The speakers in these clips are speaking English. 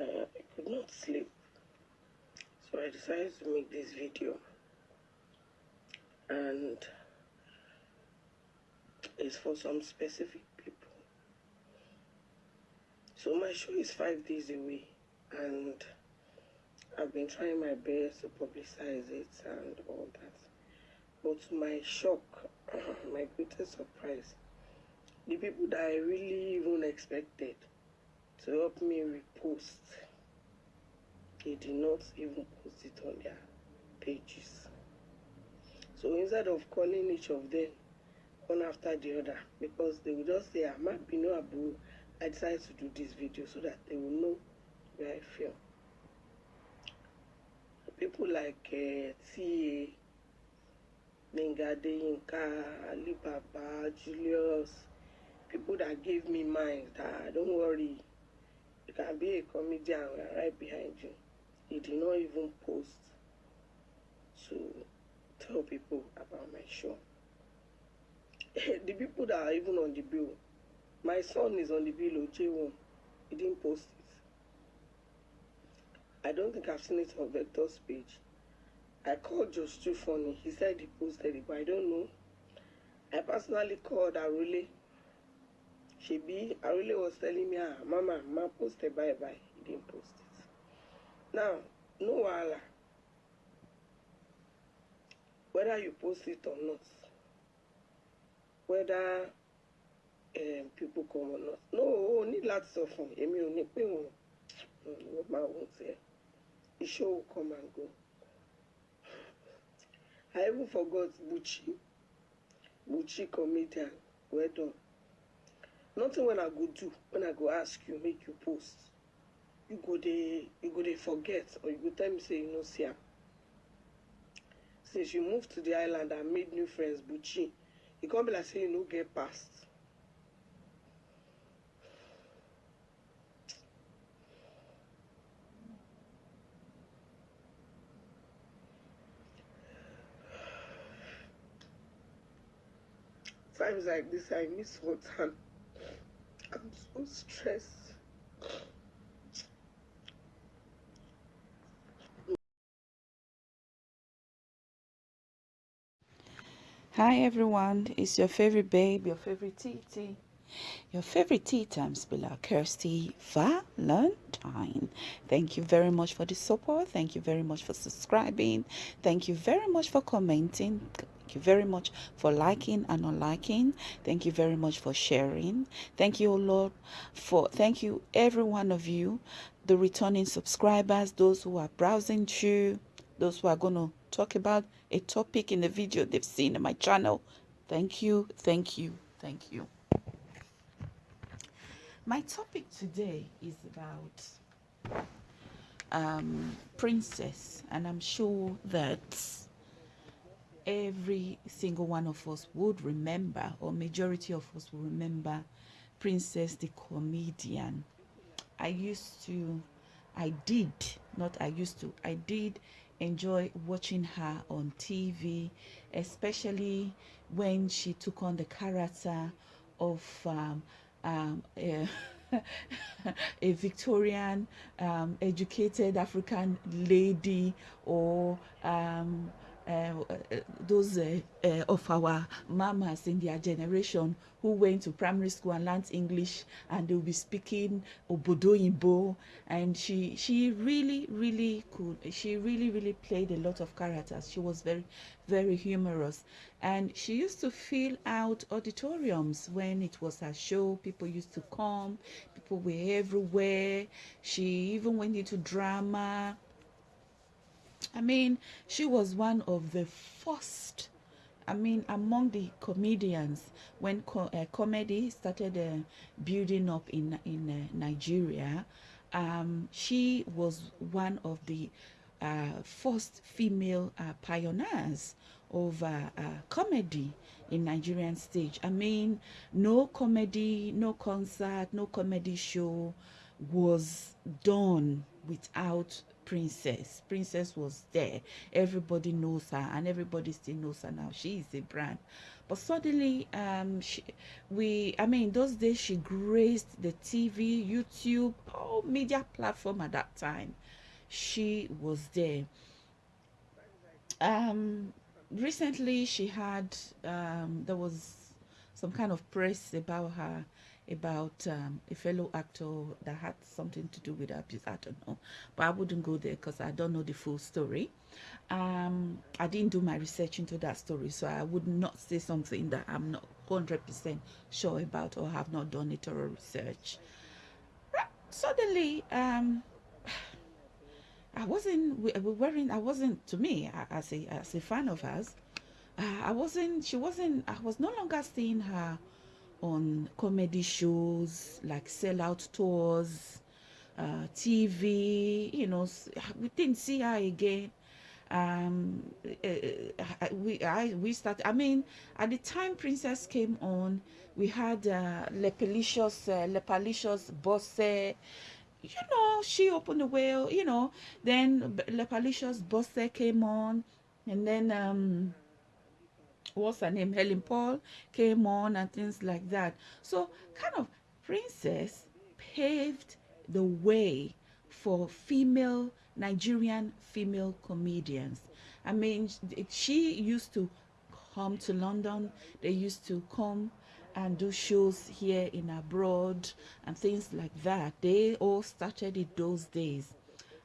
uh, I could not sleep. So I decided to make this video. And it's for some specific people. So my show is five days away and I've been trying my best to publicize it and all that. But to my shock, my greatest surprise, the people that I really even expected to help me repost, they did not even post it on their pages. So instead of calling each of them one after the other, because they will just say, I'm happy, no Abu, I decided to do this video so that they will know where I feel. People like uh, T.A., Nenga Deyinka, Alibaba, Julius, people that gave me mind that don't worry, you can be a comedian, we're right behind you. He did not even post to tell people about my show. the people that are even on the bill, my son is on the bill, J1. He didn't post it. I don't think I've seen it on Vector's page. I called just too funny. He said he posted it, but I don't know. I personally called Arule. Shebi, Arule was telling me, ah, Mama, Ma posted bye bye. He didn't post it. Now, no wahala. Whether you post it or not, whether um, people come or not. No, o ní láti sọ fún un. Èmi ò ní pé wọn ò máa wọ́n tiẹ̀. The show will come and go. I even forgot Buchi. Buchi comedian. Well done. Nothing when I go do, when I go ask you, make you post. You go dey, you go dey forget, or you go tell me say you no see am. Since you moved to the island and made new friends, Buchi, e come be like say you no get past. Times like this, I miss water. I'm so stressed. Hi everyone, it's your favorite babe, your favorite TT, your favorite tea time spiller, Kirsty Valentine. Thank you very much for the support. Thank you very much for subscribing. Thank you very much for commenting. Thank you very much for liking and unliking. Thank you very much for sharing. Thank you, Lord, for thank you every one of you, the returning subscribers, those who are browsing through, those who are going to talk about a topic in the video they've seen on my channel. Thank you, thank you, thank you. My topic today is about um, princess, and I'm sure that every single one of us would remember, or majority of us will remember, Princess the comedian. I used to, I did, not I used to, I did enjoy watching her on TV, especially when she took on the character of um, um, a, a, Victorian um, educated African lady or um, those uh, uh, of our mamas in their generation who went to primary school and learned English and they will be speaking Obodoyinbo and she she really really could she really really played a lot of characters. She was very very humorous. And she used to fill out auditoriums when it was her show. People used to come. People were everywhere. She even went into drama I mean, she was one of the first, I mean, among the comedians when co uh, comedy started uh, building up in, in uh, Nigeria. Um, she was one of the uh, first female uh, pioneers of uh, comedy in Nigerian stage. I mean, no comedy, no concert, no comedy show was done without Princess. Princess was there. Everybody knows her, and everybody still knows her now. She is a brand. But suddenly, um, she, we, I mean, those days she graced the TV, YouTube, all media platform at that time. She was there. Um, recently she had, um, there was some kind of press about her about um, a fellow actor that had something to do with abuse. I don't know, but I wouldn't go there because I don't know the full story. Um, I didn't do my research into that story, so I would not say something that I'm not 100% sure about or have not done a thorough research. Suddenly, um, I wasn't we wearing. I wasn't to me as a as a fan of hers. Uh, I wasn't. She wasn't. I was no longer seeing her on comedy shows like sellout tours, uh, TV. You know, we didn't see her again. Um, uh, we I we started. I mean, at the time Princess came on, we had uh, Lepalicious, uh, Lepacious Bose. You know, she opened the whale. You know, then Lepacious Bose came on, and then um what's her name, Helen Paul came on and things like that. So kind of Princess paved the way for female Nigerian female comedians. I mean, she used to come to London. They used to come and do shows here in abroad and things like that. They all started it those days.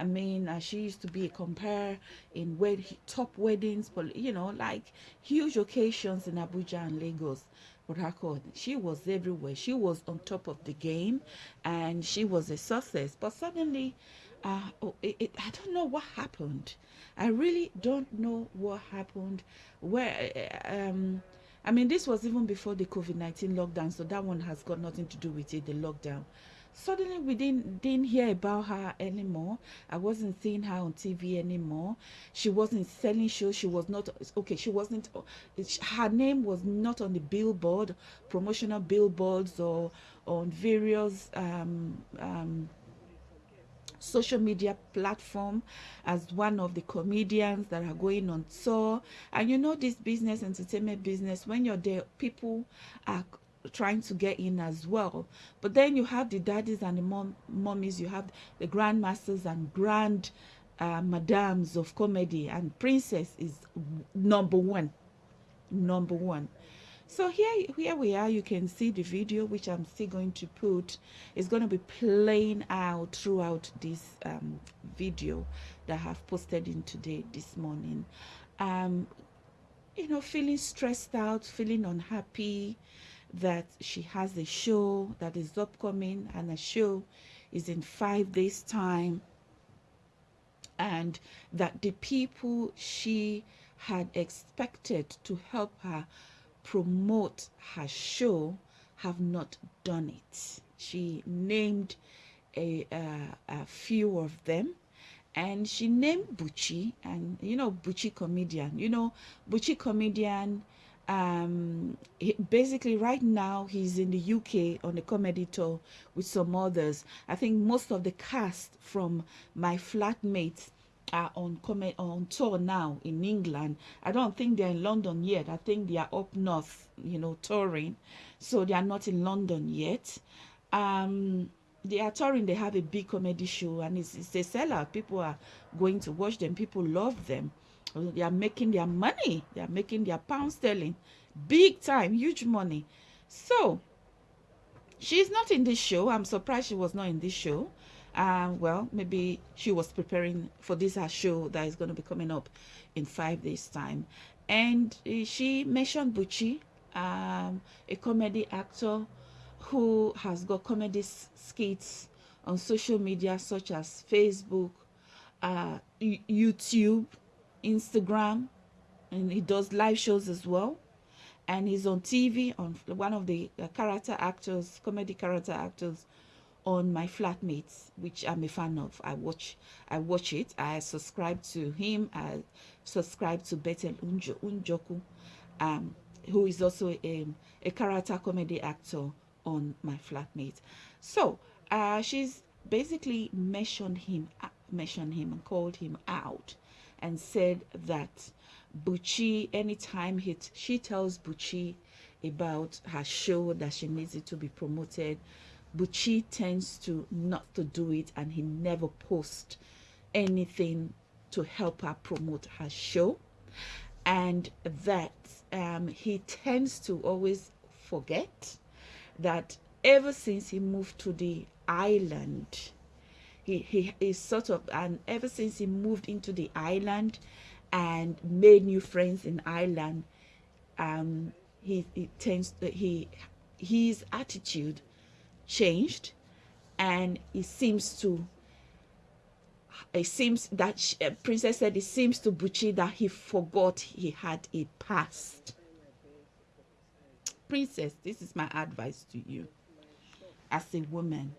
I mean, uh, she used to be a compare in wed top weddings, but you know, like huge occasions in Abuja and Lagos. Port She was everywhere. She was on top of the game, and she was a success. But suddenly, uh, oh, it, it, I don't know what happened. I really don't know what happened. Where, um, I mean, this was even before the COVID nineteen lockdown, so that one has got nothing to do with it. The lockdown suddenly we didn't didn't hear about her anymore. I wasn't seeing her on tv anymore. She wasn't selling shows. She was not okay she wasn't her name was not on the billboard promotional billboards or on various um, um, social media platform as one of the comedians that are going on tour. And you know this business entertainment business when you're there people are trying to get in as well. But then you have the daddies and the mom mommies, you have the grandmasters and grand uh, madams of comedy, and Princess is number one. Number one. So here, here we are. You can see the video, which I'm still going to put. It's going to be playing out throughout this um, video that I have posted in today, this morning. Um, you know, feeling stressed out, feeling unhappy, that she has a show that is upcoming and a show is in five days time. And that the people she had expected to help her promote her show have not done it. She named a, uh, a few of them and she named Buchi and you know Buchi comedian. You know Buchi comedian um, he, basically right now he's in the UK on a comedy tour with some others. I think most of the cast from my flatmates are on comment on tour now in England. I don't think they're in London yet. I think they are up north, you know, touring. So they are not in London yet. Um, they are touring. They have a big comedy show, and it's, it's a sellout. People are going to watch them. People love them. They are making their money. They are making their pound sterling. Big time, huge money. So, she's not in this show. I'm surprised she was not in this show. Um, well, maybe she was preparing for this her show that is going to be coming up in five days' time. And uh, she mentioned Buchi, um, a comedy actor who has got comedy skits on social media such as Facebook, uh, YouTube, Instagram, and he does live shows as well. And he's on TV on one of the uh, character actors, comedy character actors on my flatmates, which I'm a fan of. I watch, I watch it. I subscribe to him. I subscribe to Bethel Unjo, Unjoku, um, who is also a, a character comedy actor on my flatmate. So uh, she's basically mentioned him uh, mentioned him and called him out and said that Buchi, anytime he she tells Buchi about her show that she needs it to be promoted, Buchi tends to not to do it and he never posts anything to help her promote her show. And that um, he tends to always forget that ever since he moved to the island he, is sort of and ever since he moved into the island and made new friends in Ireland um he, he tends to, he his attitude changed and it seems to it seems that she, uh, princess said it seems to buchi that he forgot he had a past. Princess this is my advice to you as a woman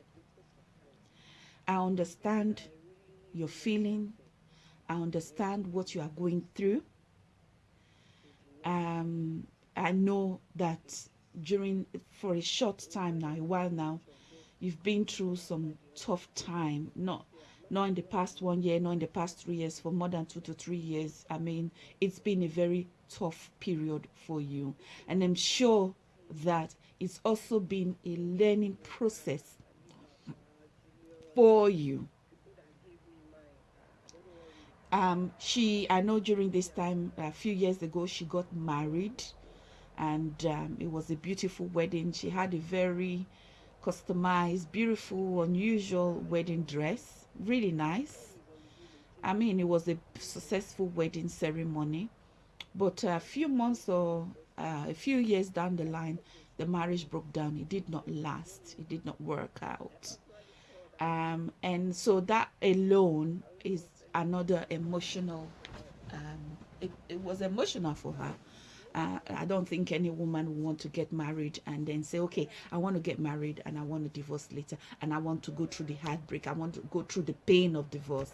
i understand your feeling. I understand what you are going through. Um i know that during for a short time now a while now you've been through some tough time. Not not in the past one year not in the past three years for more than two to three years. I mean it's been a very tough period for you. And i'm sure that it's also been a learning process for you. Um she i know during this time a few years ago she got married and um, it was a beautiful wedding. She had a very customized beautiful unusual wedding dress. Really nice. I mean it was a successful wedding ceremony. But a few months or uh, a few years down the line the marriage broke down. It did not last. It did not work out um, and so that alone is another emotional um, it, it was emotional for her uh, I don't think any woman would want to get married and then say, okay, I want to get married and I want to divorce later and I want to go through the heartbreak. I want to go through the pain of divorce.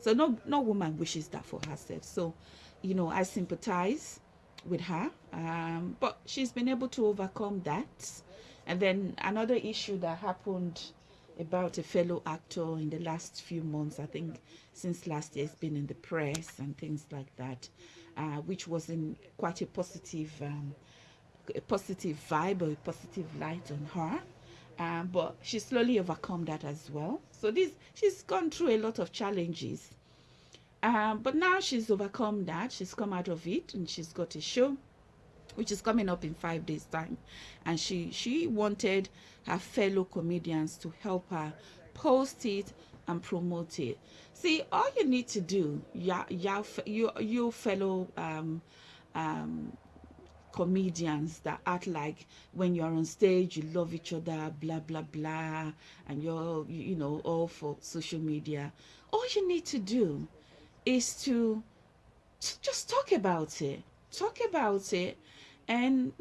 So no, no woman wishes that for herself. So, you know, I sympathize with her, um, but she's been able to overcome that. And then another issue that happened about a fellow actor in the last few months, I think since last year, it's been in the press and things like that uh, which was in quite a positive, um, a positive vibe or a positive light on her. Um, but she slowly overcome that as well. So this, she's gone through a lot of challenges. Um, but now she's overcome that. She's come out of it and she's got a show which is coming up in five days time and she she wanted her fellow comedians to help her post it and promote it. See, all you need to do, yeah, yeah, you, you fellow um, um, comedians that act like when you're on stage, you love each other, blah, blah, blah, and you're, you know, all for social media. All you need to do is to just talk about it. Talk about it and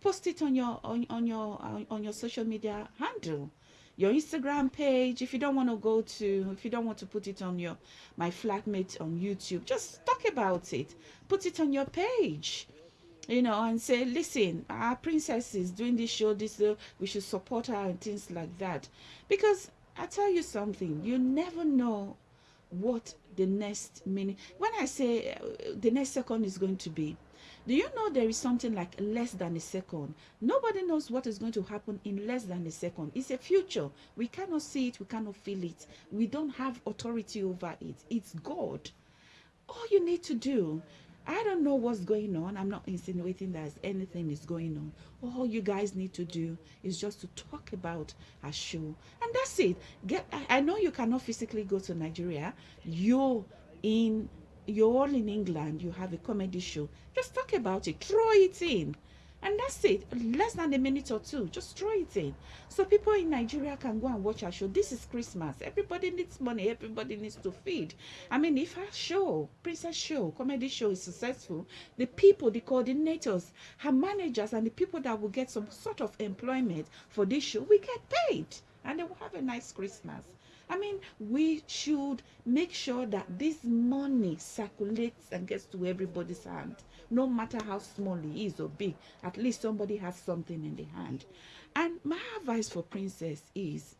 post it on your on, on your on your social media handle your Instagram page. If you don't want to go to, if you don't want to put it on your my flatmate on YouTube, just talk about it. Put it on your page you know, and say, listen, our princess is doing this show, this, uh, we should support her and things like that. Because I tell you something, you never know what the next minute, when I say uh, the next second is going to be, do you know there is something like less than a second? Nobody knows what is going to happen in less than a second. It's a future. We cannot see it. We cannot feel it. We don't have authority over it. It's God. All you need to do I don't know what's going on. I'm not insinuating that anything is going on. All you guys need to do is just to talk about a show. And that's it. Get I know you cannot physically go to Nigeria. You're in you're all in England, you have a comedy show, just talk about it, throw it in. And that's it. Less than a minute or two. Just throw it in. So people in Nigeria can go and watch our show. This is Christmas. Everybody needs money. Everybody needs to feed. I mean, if our show, Princess Show, comedy show is successful, the people, the coordinators, her managers, and the people that will get some sort of employment for this show, we get paid. And they will have a nice Christmas. I mean, we should make sure that this money circulates and gets to everybody's hand. No matter how small it is or big, at least somebody has something in the hand. And my advice for Princess is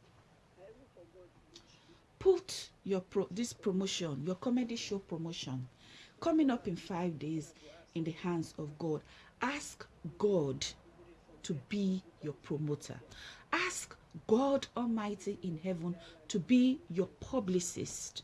put your pro this promotion your comedy show promotion coming up in five days in the hands of god ask god to be your promoter ask god almighty in heaven to be your publicist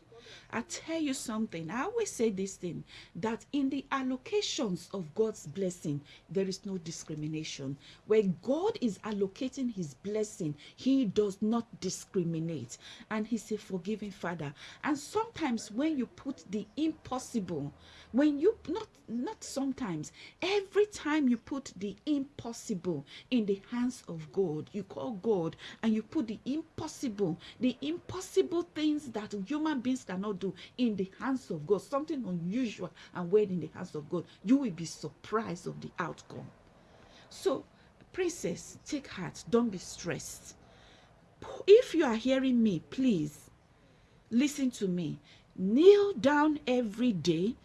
I tell you something, I always say this thing that in the allocations of God's blessing, there is no discrimination. Where God is allocating his blessing, he does not discriminate. And he's a forgiving father. And sometimes when you put the impossible, when you not not sometimes, every time you put the impossible in the hands of God, you call God and you put the impossible, the impossible things that human beings cannot do in the hands of God, something unusual and weird in the hands of God, you will be surprised of the outcome. So, princess, take heart, don't be stressed. If you are hearing me, please listen to me. Kneel down every day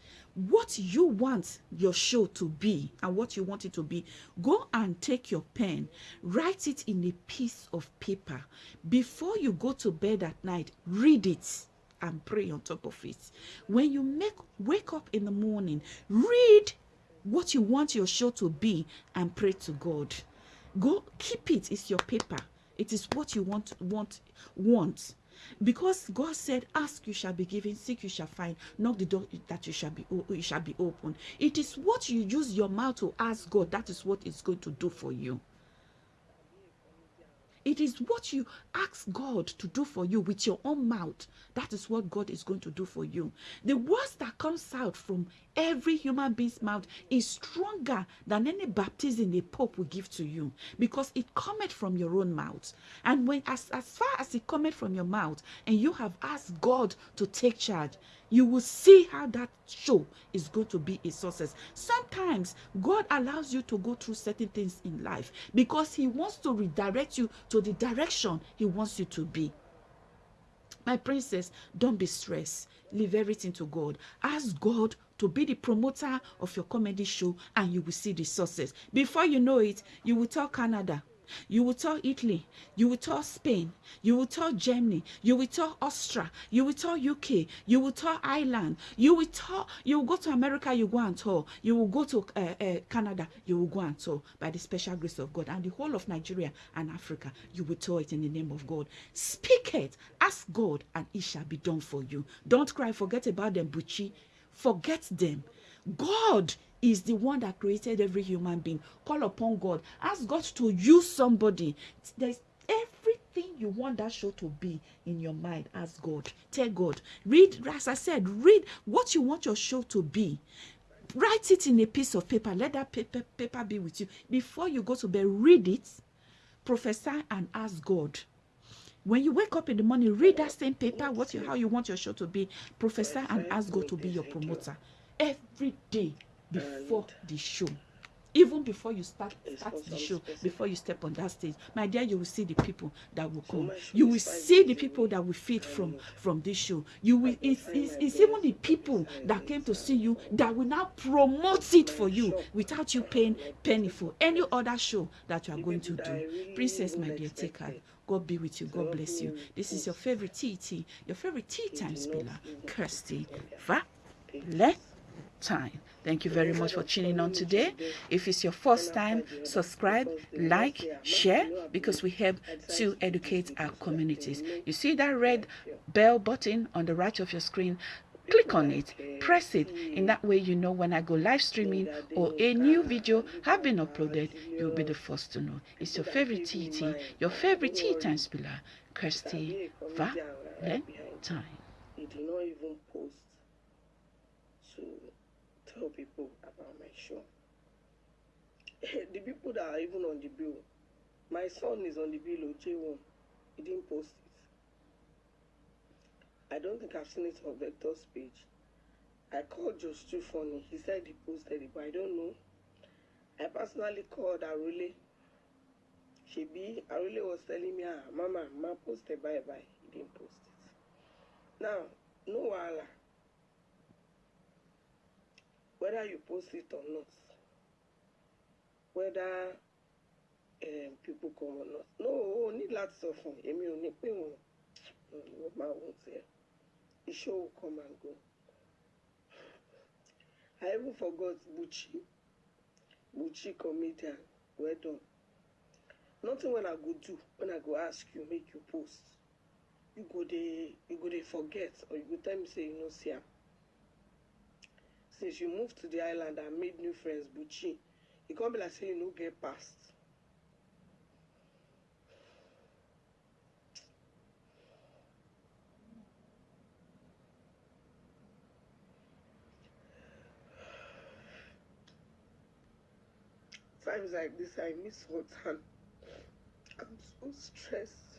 what you want your show to be and what you want it to be go and take your pen write it in a piece of paper. Before you go to bed at night read it and pray on top of it. When you make wake up in the morning read what you want your show to be and pray to god. Go keep it. It's your paper. It is what you want want want because God said, "Ask, you shall be given; seek, you shall find; knock the door that you shall be you shall be open." It is what you use your mouth to ask God that is what is going to do for you. It is what you ask God to do for you with your own mouth. That is what God is going to do for you. The words that comes out from every human being's mouth is stronger than any baptism the pope will give to you because it cometh from your own mouth. And when as, as far as it cometh from your mouth and you have asked God to take charge, you will see how that show is going to be a success. Sometimes God allows you to go through certain things in life because He wants to redirect you to the direction He wants you to be. My princess, don't be stressed. Leave everything to God. Ask God to be the promoter of your comedy show and you will see the success. Before you know it, you will tell Canada, you will tell Italy, you will tell Spain, you will tell Germany, you will tell Austria, you will tell UK, you will tell Ireland, you will tell, you will go to America, you go and tour, you will go to uh, uh, Canada, you will go and tour by the special grace of God, and the whole of Nigeria and Africa, you will tour it in the name of God. Speak it, ask God, and it shall be done for you. Don't cry, forget about them, Buchi, forget them. God is the one that created every human being. Call upon God. Ask God to use somebody. There's everything you want that show to be in your mind. Ask God. Tell God. Read, as I said, read what you want your show to be. Write it in a piece of paper. Let that paper, paper be with you. Before you go to bed, read it, prophesy, and ask God when you wake up in the morning read that same paper what you how you want your show to be prophesy and ask god to be your promoter every day before the show. Even before you start start the show before you step on that stage my dear you will see the people that will come. you will see the people. that will feed from from this show. You will it's, it's, it's even the people that came to see you that will now promote it for you without you paying penny for any other show that you are going to do. princess my dear take her God be with you. God bless you. This is your favorite TT, your favorite tea time spiller, Kirsty Valentine. Thank you very much for tuning on today. If it's your first time, subscribe, like, share, because we help to educate our communities. You see that red bell button on the right of your screen? click on it press it in that way you know when i go live streaming or a new video have been uploaded you'll be the first to know it's your favorite tt your favorite tea time spiller kirsty valentine tell people about my show. the people that are even on the bill, my son is on the bill of J1. He didn't post it. I don't think I've seen it on Vector's page. I called just too funny. He said he posted it, but I don't know. I personally called Arule. Shebi, Arule was telling me, ah, Mama, Ma posted bye bye. He didn't post it. Now, no wahala. Whether you post it or not, whether um, people come or not. No, o ní láti sọ fún èmi ò ní pé wọn. what my won't say. The show will come and go. I even forgot Buchi. Buchi comedian. Well done. Nothing when I go do, when I go ask you, make you post. You go dey you go dey forget or you go tell me say you no see am. Since you moved to the island and made new friends, Buchi, e come be like say you get past. Times like this, I miss water. I'm so stressed.